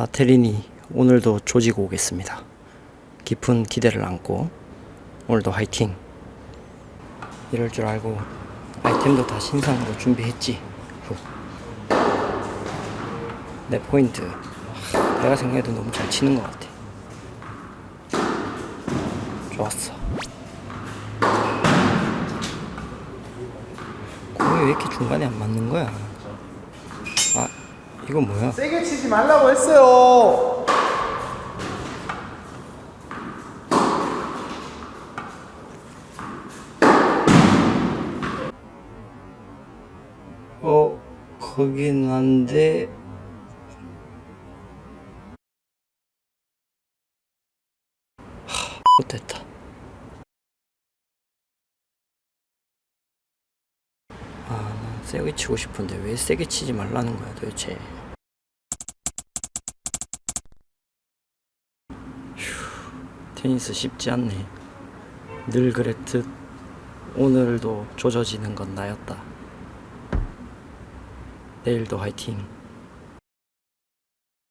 나테린이 오늘도 조지고 오겠습니다. 깊은 기대를 안고 오늘도 화이팅. 이럴 줄 알고 아이템도 다 신상으로 준비했지. 후. 내 포인트. 하, 내가 생각해도 너무 잘 치는 것 같아. 좋았어. 공이 왜 이렇게 중간에 안 맞는 거야? 아, 이건 뭐야? 세게 치지 말라고 했어요. 어, 거긴 한데 하, 못됐다. 아, 난 세게 치고 싶은데 왜 세게 치지 말라는 거야 도대체. 휴, 테니스 쉽지 않네. 늘 그랬듯 오늘도 조져지는 건 나였다. 내일도 화이팅.